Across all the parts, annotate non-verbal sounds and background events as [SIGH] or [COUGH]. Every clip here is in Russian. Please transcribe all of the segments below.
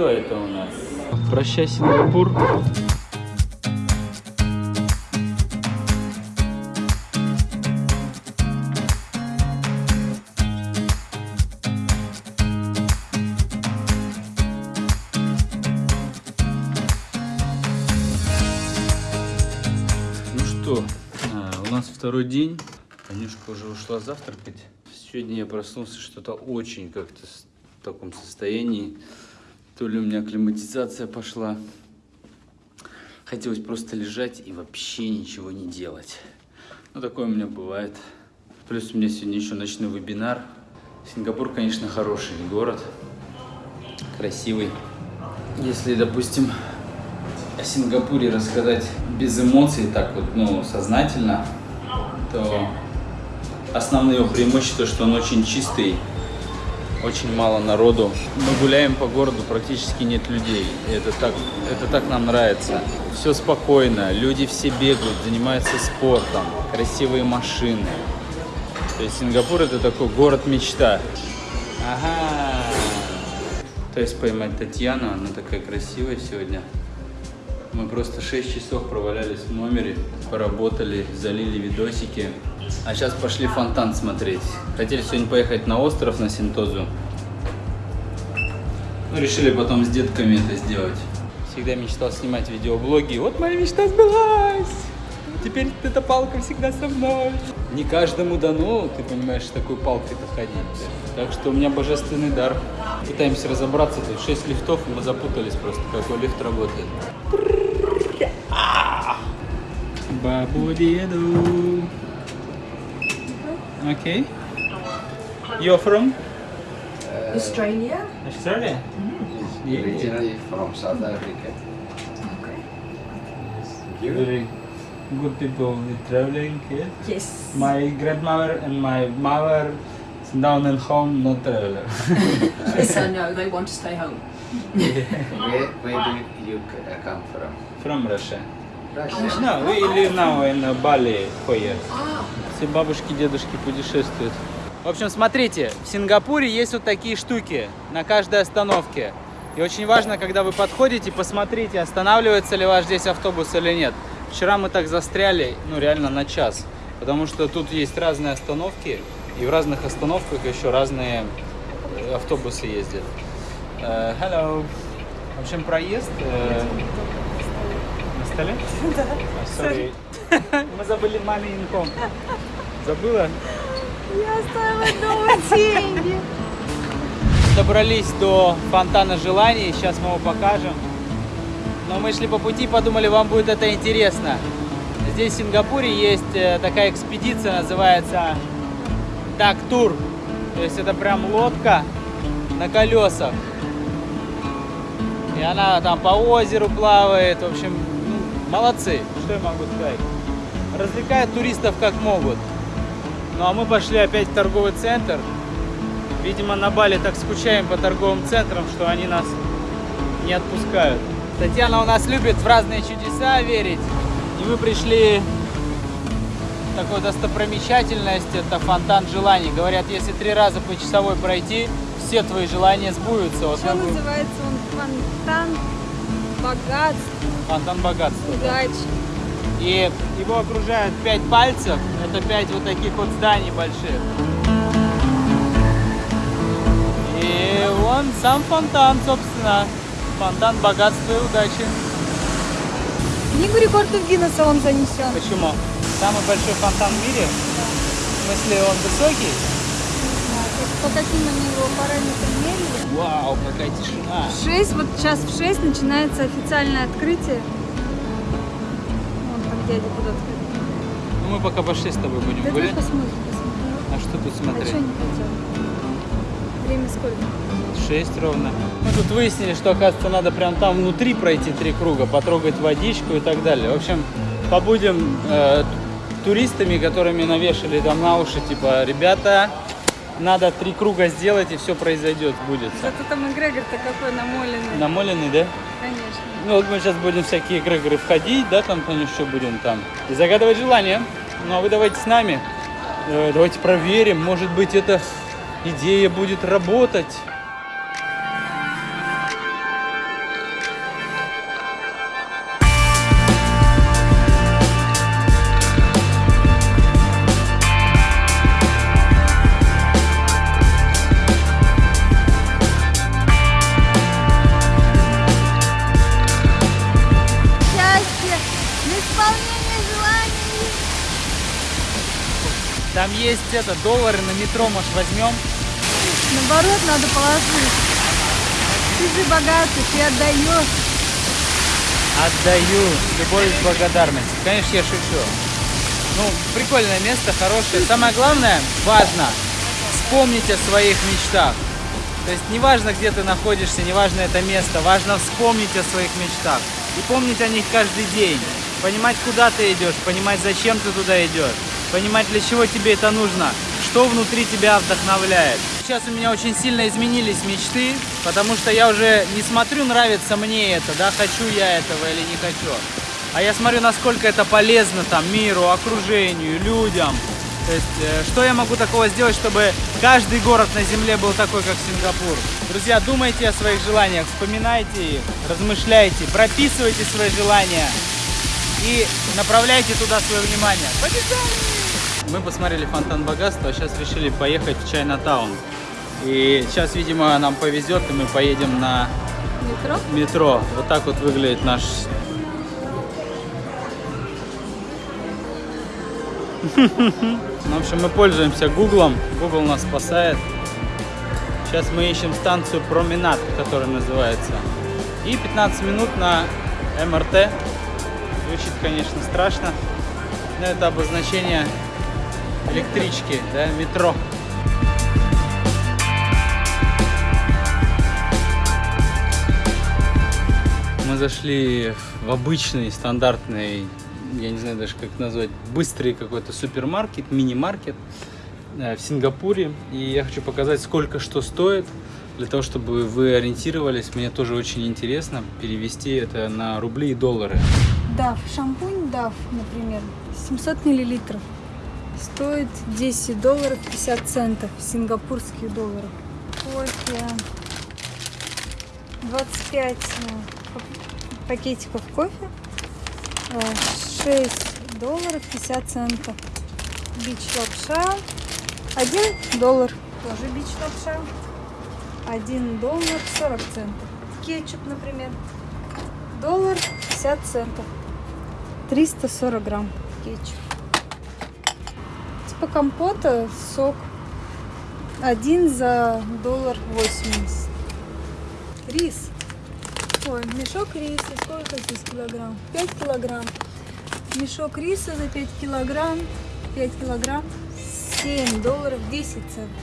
Что это у нас? Прощай, Сингапур. Ну что, а, у нас второй день. Танюшка уже ушла завтракать. Сегодня я проснулся что-то очень как-то в таком состоянии. То ли у меня акклиматизация пошла. Хотелось просто лежать и вообще ничего не делать. Ну, такое у меня бывает. Плюс у меня сегодня еще ночной вебинар. Сингапур, конечно, хороший город. Красивый. Если, допустим, о Сингапуре рассказать без эмоций, так вот, ну, сознательно, то основные его преимущества, что он очень чистый, очень мало народу. Мы гуляем по городу, практически нет людей. И это так, это так нам нравится. Все спокойно, люди все бегают, занимаются спортом, красивые машины. То есть Сингапур это такой город мечта. Ага. То есть поймать Татьяну, она такая красивая сегодня. Мы просто 6 часов провалялись в номере, поработали, залили видосики. А сейчас пошли фонтан смотреть. Хотели сегодня поехать на остров, на Синтозу. Но решили потом с детками это сделать. Всегда мечтал снимать видеоблоги. Вот моя мечта сбылась! Теперь эта палка всегда со мной. Не каждому дано, ты понимаешь, с такой палкой-то ходить. Так что у меня божественный дар. Пытаемся разобраться. Тут 6 лифтов, и мы запутались просто, какой лифт работает. Babu Diado. Mm-hmm. Okay. You're from? Uh, Australia. Australia? Mm yeah. Originally from South Africa. Okay. Thank Very good people traveling here. Yes. My grandmother and my mother down and home, not traveler. [LAUGHS] yes, I know. They want to stay home. yeah. where, [LAUGHS] where do you uh, come from? From Russia. Now in uh, Bali for years. Ah, Все бабушки, дедушки путешествуют. В общем, смотрите, в Сингапуре есть вот такие штуки на каждой остановке. И очень важно, когда вы подходите, посмотрите, останавливается ли ваш здесь автобус или нет. Вчера мы так застряли, ну реально на час. Потому что тут есть разные остановки, и в разных остановках еще разные э, автобусы ездят. Э, hello. В общем, проезд на столе? [LAUGHS] Да. Sorry. Мы забыли маме инком. Забыла? Я оставила дома деньги. Добрались до фонтана желаний, сейчас мы его покажем. Но мы шли по пути и подумали, вам будет это интересно. Здесь в Сингапуре есть э, такая экспедиция, называется Так Тур. То есть это прям лодка на колесах. И она там по озеру плавает. В общем, молодцы. Что я могу сказать? Развлекают туристов как могут. Ну а мы пошли опять в торговый центр. Видимо, на Бали так скучаем по торговым центрам, что они нас не отпускают. Татьяна у нас любит в разные чудеса верить. И мы пришли в такую достопримечательность, это фонтан желаний. Говорят, если три раза по часовой пройти, все твои желания сбудутся. Вот Что называется он? Фонтан богатств, Фонтан богатства. да. удачи. И его окружают пять пальцев. Это пять вот таких вот зданий больших. И вон сам фонтан, собственно. Фонтан богатства и удачи. Книгу рекордов Гиннесса он занесен. Почему? Самый большой фонтан в мире? В смысле, он высокий? По каким они его параметрам мерили? Вау, какая тишина. В 6, вот сейчас в 6 начинается официальное открытие. Вон там дядя куда-то. Ну, мы пока пошли с тобой будем Да гулять. посмотрим, посмотрим. А что тут А что смотреть? не хотел? Время сколько? 6 ровно. Мы тут выяснили, что, оказывается, надо прям там внутри пройти три круга, потрогать водичку и так далее. В общем, побудем э, туристами, которыми навешали там на уши, типа, ребята, надо три круга сделать, и все произойдет, будет. Зато там эгрегор-то какой намоленный. Намоленный, да? Конечно. Ну вот мы сейчас будем всякие игры входить, да, там, конечно, что будем там. И загадывать желание. Ну а вы давайте с нами. Э, давайте проверим, может быть, эта идея будет работать. Есть это, доллары на метро, может, возьмем? Наоборот, надо положить. Ты же богатый, ты отдаешь. Отдаю. Любовь и благодарность. Конечно, я шучу. Ну, прикольное место, хорошее. Самое главное, важно вспомнить о своих мечтах. То есть неважно, где ты находишься, неважно это место, важно вспомнить о своих мечтах. И помнить о них каждый день. Понимать, куда ты идешь, понимать, зачем ты туда идешь. Понимать, для чего тебе это нужно, что внутри тебя вдохновляет. Сейчас у меня очень сильно изменились мечты, потому что я уже не смотрю, нравится мне это, да, хочу я этого или не хочу. А я смотрю, насколько это полезно там миру, окружению, людям. То есть, э, что я могу такого сделать, чтобы каждый город на земле был такой, как Сингапур? Друзья, думайте о своих желаниях, вспоминайте их, размышляйте, прописывайте свои желания и направляйте туда свое внимание. Побежали! Мы посмотрели фонтан богатства, а сейчас решили поехать в Чайнатаун. И сейчас, видимо, нам повезет, и мы поедем на Метро? метро. Вот так вот выглядит наш... [LAUGHS] В общем, мы пользуемся Гуглом. Google нас спасает. Сейчас мы ищем станцию Променад, которая называется. И 15 минут на МРТ. Звучит, конечно, страшно. Но это обозначение электрички, да, метро. Мы зашли в обычный, стандартный, я не знаю даже как назвать, быстрый какой-то супермаркет, мини-маркет э, в Сингапуре. И я хочу показать, сколько что стоит, для того, чтобы вы ориентировались. Мне тоже очень интересно перевести это на рубли и доллары. Дав. Шампунь Дав, например, 700 миллилитров. Стоит 10 долларов 50 центов, сингапурских долларов. Кофе. 25 э, пак- пакетиков кофе. э, 6 долларов 50 центов. Бич лапша. 1 доллар. Тоже бич лапша. 1 доллар 40 центов. Кетчуп, например. Доллар 50 центов. 340 грамм кетчуп. Типа компота, сок. Один за доллар 80. Рис. Ой, мешок риса. Сколько здесь килограмм? 5 килограмм. Мешок риса за 5 килограмм. 5 килограмм. 7 долларов 10 центов.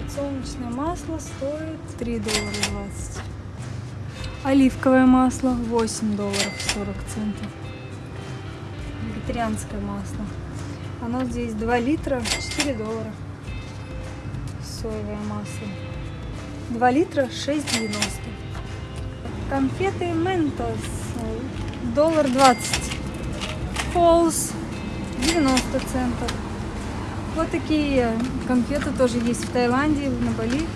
Подсолнечное масло стоит 3 доллара 20. Оливковое масло 8 долларов 40 центов. Вегетарианское масло. Оно здесь 2 литра 4 доллара. Соевое масло. 2 литра 6,90. Конфеты Ментос. Доллар 20. Фолс 90 центов. Вот такие конфеты тоже есть в Таиланде, на Бали.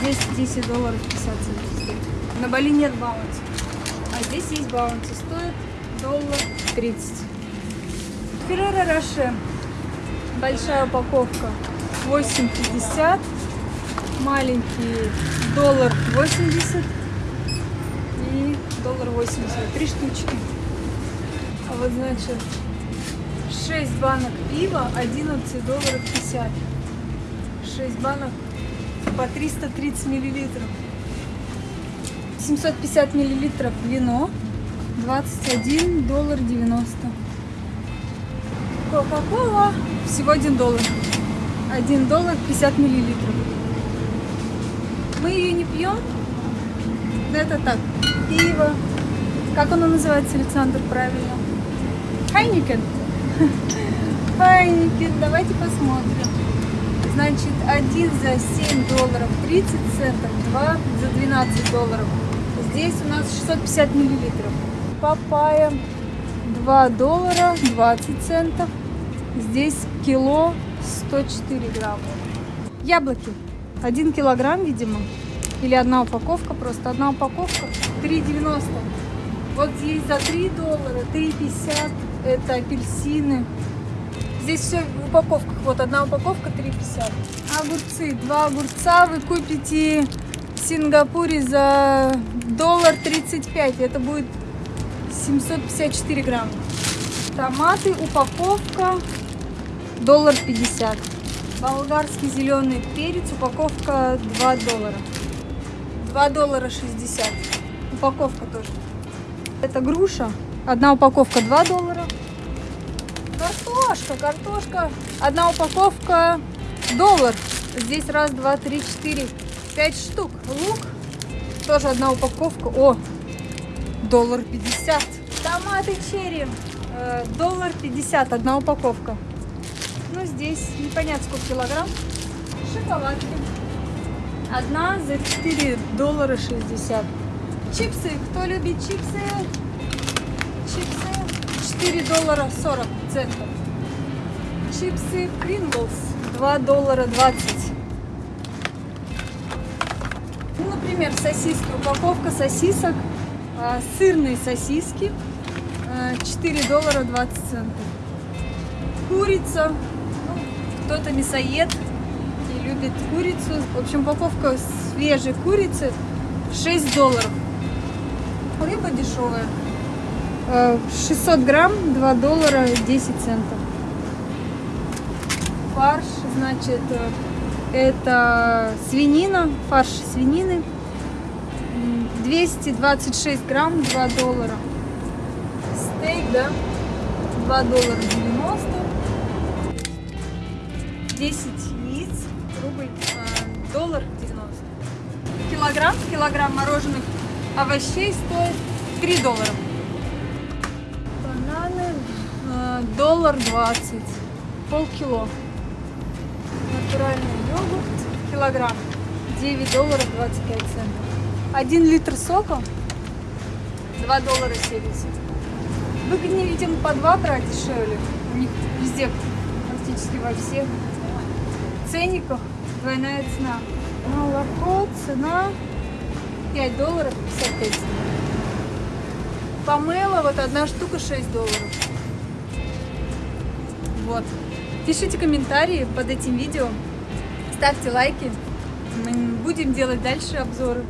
Здесь 10 долларов 50 центов. На Бали нет баунти. А здесь есть баунти. Стоит доллар 30. Ферреро Роше. Большая упаковка 8,50. Маленький доллар 80 и доллар 80. Три штучки. А вот значит 6 банок пива 11 долларов 50. 6 банок по 330 миллилитров. 750 миллилитров вино 21 доллар 90. Кока-кола всего 1 доллар. 1 доллар 50 миллилитров. Мы ее не пьем. Это так. Пиво. Как оно называется, Александр, правильно? Heineken. [LAUGHS] Heineken. Давайте посмотрим. Значит, один за 7 долларов 30 центов, два за 12 долларов. Здесь у нас 650 миллилитров. Папайя 2 доллара 20 центов. Здесь кило 104 грамма. Яблоки. 1 килограмм, видимо. Или одна упаковка, просто одна упаковка. 3,90. Вот здесь за 3 доллара, 3,50 это апельсины. Здесь все в упаковках. Вот одна упаковка 3,50. Огурцы. Два огурца вы купите в Сингапуре за доллар 35. Это будет 754 грамма. Томаты, упаковка доллар 50. Болгарский зеленый перец, упаковка 2 доллара. 2 доллара 60. Упаковка тоже. Это груша. Одна упаковка 2 доллара. Картошка, картошка. Одна упаковка доллар. Здесь раз, два, три, четыре, пять штук. Лук. Тоже одна упаковка. О, доллар пятьдесят. Томаты черри. э, Доллар пятьдесят. Одна упаковка. Ну, здесь непонятно сколько килограмм. Шоколадки. Одна за 4 доллара 60. Чипсы. Кто любит чипсы? Чипсы. 4 доллара 40 центов. Чипсы Pringles. 2 доллара 20. Ну, например, сосиски. Упаковка сосисок. а, Сырные сосиски. а, 4 доллара 20 центов. Курица. Кто-то мясоед и любит курицу. В общем, упаковка свежей курицы 6 долларов. Рыба дешевая. Э, 600 грамм 2 доллара 10 центов. Фарш, значит, э, это свинина, фарш свинины. М, 226 грамм 2 доллара. Стейк, да, 2 доллара 90. 10 яиц, рубль, э, доллар 90. Килограмм, килограмм мороженых овощей стоит 3 доллара. Бананы э, доллар 20, полкило. Натуральный йогурт, килограмм, 9 долларов 25 центов. 1 литр сока, 2 доллара 70. Выгоднее, видимо, по 2 брать дешевле. У них везде, практически во всех ценниках двойная цена. Молоко, цена 5 долларов 55 центов. Помело, вот одна штука 6 долларов. Вот. Пишите комментарии под этим видео, ставьте лайки. Мы будем делать дальше обзоры.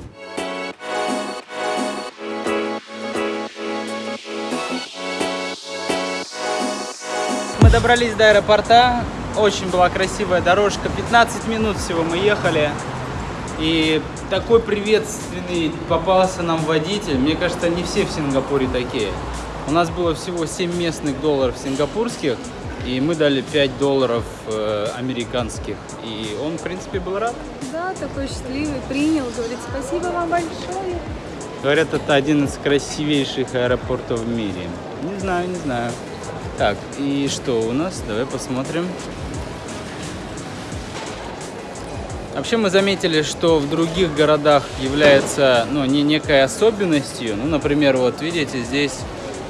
Мы добрались до аэропорта. Очень была красивая дорожка. 15 минут всего мы ехали. И такой приветственный попался нам водитель. Мне кажется, не все в Сингапуре такие. У нас было всего 7 местных долларов сингапурских. И мы дали 5 долларов э, американских. И он, в принципе, был рад. Да, такой счастливый, принял, говорит, спасибо вам большое. Говорят, это один из красивейших аэропортов в мире. Не знаю, не знаю. Так, и что у нас? Давай посмотрим. Вообще мы заметили, что в других городах является ну, не некой особенностью. Ну, например, вот видите, здесь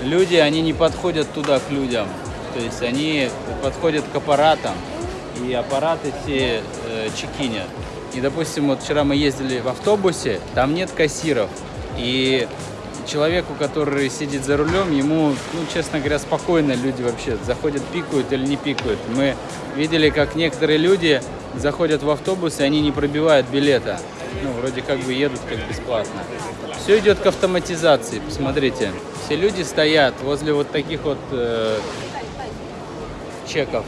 люди, они не подходят туда к людям. То есть они подходят к аппаратам, и аппараты все э, чекинят. И, допустим, вот вчера мы ездили в автобусе, там нет кассиров. И человеку, который сидит за рулем, ему, ну, честно говоря, спокойно люди вообще заходят, пикают или не пикают. Мы видели, как некоторые люди заходят в автобус, и они не пробивают билета. Ну, вроде как бы едут как бесплатно. Все идет к автоматизации, посмотрите. Все люди стоят возле вот таких вот э, чеков.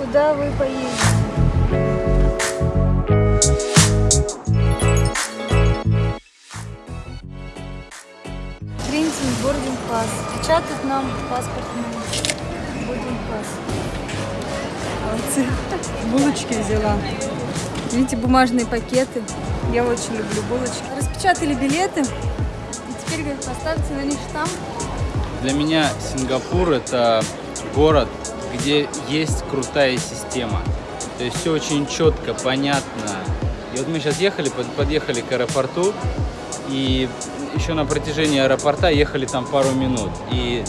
Куда вы поедете? Принтинг бординг пас. Печатают нам паспортный Молодцы. Булочки взяла. Видите, бумажные пакеты. Я очень люблю булочки. Распечатали билеты. И теперь, говорят, поставьте на них штамп. Для меня Сингапур это город, где есть крутая система. То есть все очень четко, понятно. И вот мы сейчас ехали, под- подъехали к аэропорту, и еще на протяжении аэропорта ехали там пару минут. И,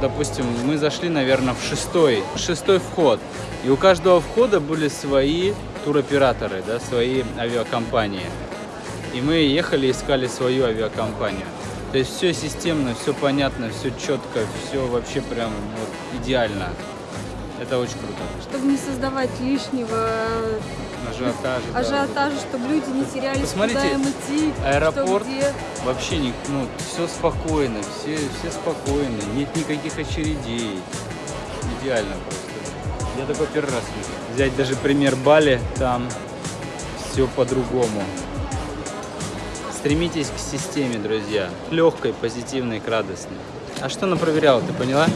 допустим, мы зашли, наверное, в шестой, шестой вход. И у каждого входа были свои туроператоры, да, свои авиакомпании. И мы ехали, искали свою авиакомпанию. То есть все системно, все понятно, все четко, все вообще прям вот идеально. Это очень круто. Чтобы не создавать лишнего Ажиотажа. да, ажиотажа, чтобы люди не терялись, Посмотрите, куда им идти, аэропорт что где. Вообще не, ну, все спокойно, все, все спокойно, нет никаких очередей. идеально просто. Я такой первый раз вижу. Взять даже пример Бали, там все по-другому. Стремитесь к системе, друзья. Легкой, позитивной, к радостной. А что она проверяла, ты поняла?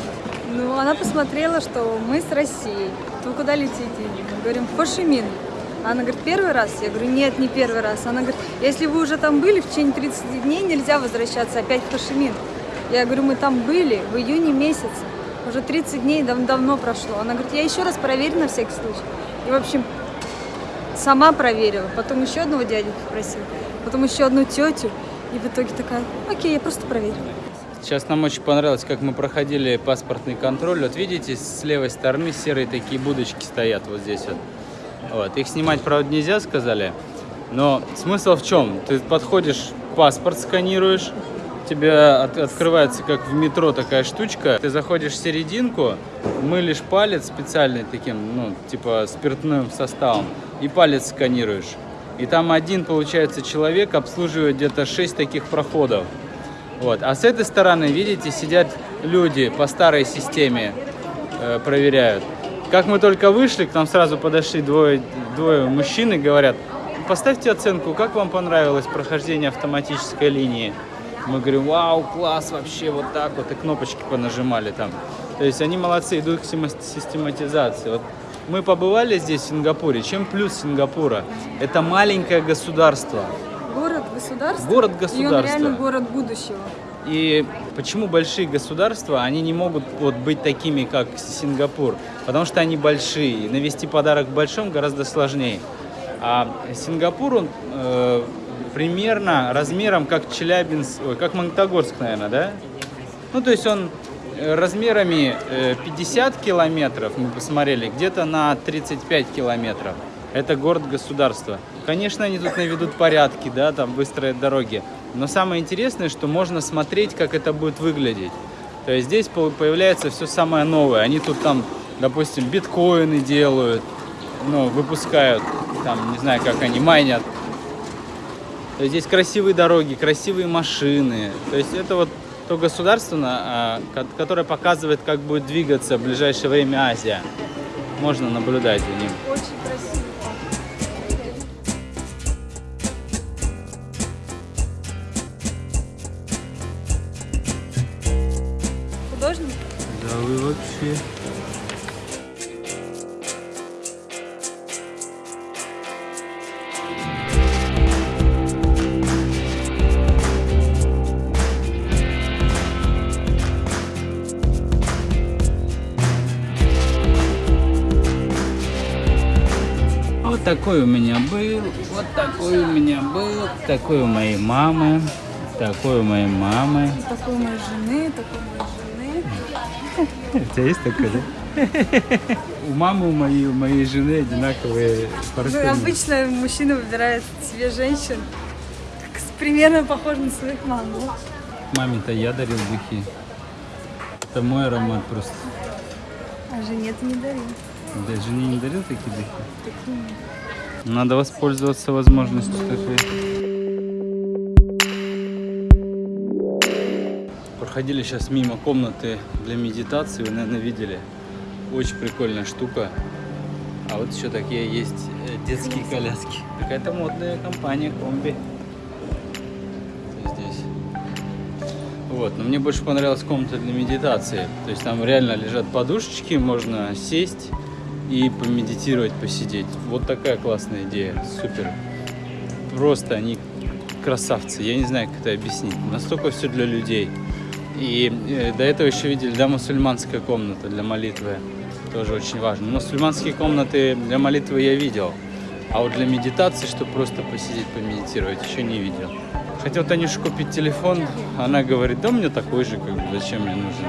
Ну, она посмотрела, что мы с Россией. Вы куда летите? Мы говорим, в Хошимин. Она говорит, первый раз? Я говорю, нет, не первый раз. Она говорит, если вы уже там были, в течение 30 дней нельзя возвращаться опять в Хошимин. Я говорю, мы там были в июне месяце. Уже 30 дней дав- давно прошло. Она говорит, я еще раз проверю на всякий случай. И, в общем, сама проверила. Потом еще одного дядю попросила. Потом еще одну тетю. И в итоге такая, окей, я просто проверила. Сейчас нам очень понравилось, как мы проходили паспортный контроль. Вот видите, с левой стороны серые такие будочки стоят вот здесь вот. Вот. Их снимать, правда, нельзя, сказали. Но смысл в чем? Ты подходишь, паспорт сканируешь, у тебя от- открывается, как в метро, такая штучка. Ты заходишь в серединку, мылишь палец специальный таким, ну, типа спиртным составом, и палец сканируешь. И там один, получается, человек обслуживает где-то 6 таких проходов. Вот. А с этой стороны, видите, сидят люди по старой системе, э, проверяют. Как мы только вышли, к нам сразу подошли двое, двое мужчин и говорят, поставьте оценку, как вам понравилось прохождение автоматической линии. Мы говорим, вау, класс, вообще вот так вот, и кнопочки понажимали там. То есть они молодцы, идут к систематизации. Вот мы побывали здесь, в Сингапуре. Чем плюс Сингапура? Это маленькое государство. Город государства. Город И он реально город будущего. И почему большие государства, они не могут вот быть такими, как Сингапур? Потому что они большие. Навести подарок большом гораздо сложнее. А Сингапур, он э, примерно размером как Челябинск, ой, как Магнитогорск, наверное, да? Ну, то есть он э, размерами э, 50 километров, мы посмотрели, где-то на 35 километров. Это город-государство. Конечно, они тут наведут порядки, да, там выстроят дороги. Но самое интересное, что можно смотреть, как это будет выглядеть. То есть здесь по- появляется все самое новое. Они тут там, допустим, биткоины делают, ну, выпускают, там, не знаю, как они, майнят. То есть здесь красивые дороги, красивые машины. То есть это вот то государство, а, ко- которое показывает, как будет двигаться в ближайшее время Азия. Можно наблюдать за ним. Вообще... Вот такой у меня был, вот такой у меня был, такой у моей мамы, такой у моей мамы. Такой у моей жены, такой у моей жены. У тебя есть такое, да? [LAUGHS] У мамы у моей, у моей жены одинаковые Ну, парфюмы. обычно мужчина выбирает себе женщин примерно похожих на своих мам. ну. Маме-то я дарил духи. Это мой аромат просто. А жене ты не дарил. Да, жене не дарил такие духи? Надо воспользоваться возможностью такой. Проходили сейчас мимо комнаты для медитации, вы, наверное, видели. Очень прикольная штука. А вот еще такие есть э, детские коляски. Какая-то модная компания, комби. Здесь. Вот, но мне больше понравилась комната для медитации. То есть там реально лежат подушечки, можно сесть и помедитировать, посидеть. Вот такая классная идея, супер. Просто они красавцы, я не знаю, как это объяснить. Настолько все для людей. И э, до этого еще видели, да, мусульманская комната для молитвы. Тоже очень важно. Мусульманские комнаты для молитвы я видел. А вот для медитации, чтобы просто посидеть, помедитировать, еще не видел. Хотел Танюше купить телефон, она говорит, да меня такой же, как бы, зачем мне нужен.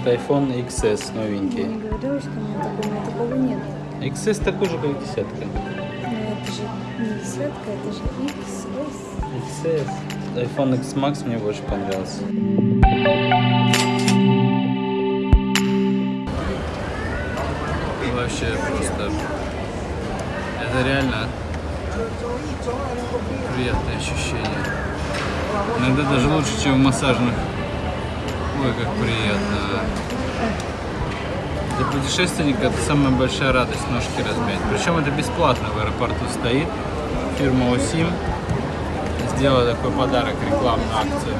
Это iPhone XS Я новенький. не говорила, что у меня такого, у меня такого нет. XS такой же, как десятка. Но это же не десятка, это же XS. XS. iPhone X Max мне больше понравился. Вообще просто... Это реально приятное ощущение. Иногда даже лучше, чем в массажных. Ой, как приятно. Для путешественника это самая большая радость ножки размять. Причем это бесплатно в аэропорту стоит. Фирма Осим сделала такой подарок, рекламную акцию.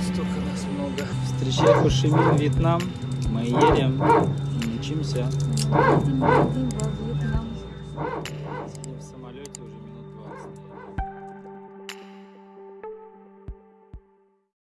Столько нас много. Встречай Хошимин, Вьетнам. Мы едем, учимся.